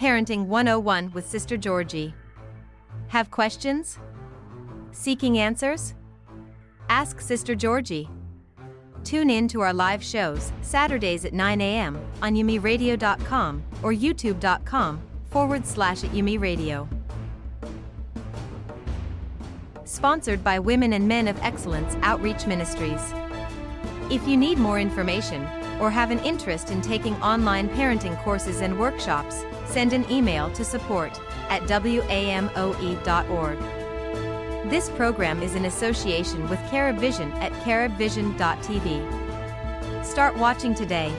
Parenting 101 with Sister Georgie. Have questions? Seeking answers? Ask Sister Georgie. Tune in to our live shows, Saturdays at 9 a.m. on yumiradio.com or youtube.com forward slash at Yumi Radio. Sponsored by Women and Men of Excellence Outreach Ministries. If you need more information or have an interest in taking online parenting courses and workshops, send an email to support at wamoe.org. This program is in association with Carib Vision at caribvision.tv. Start watching today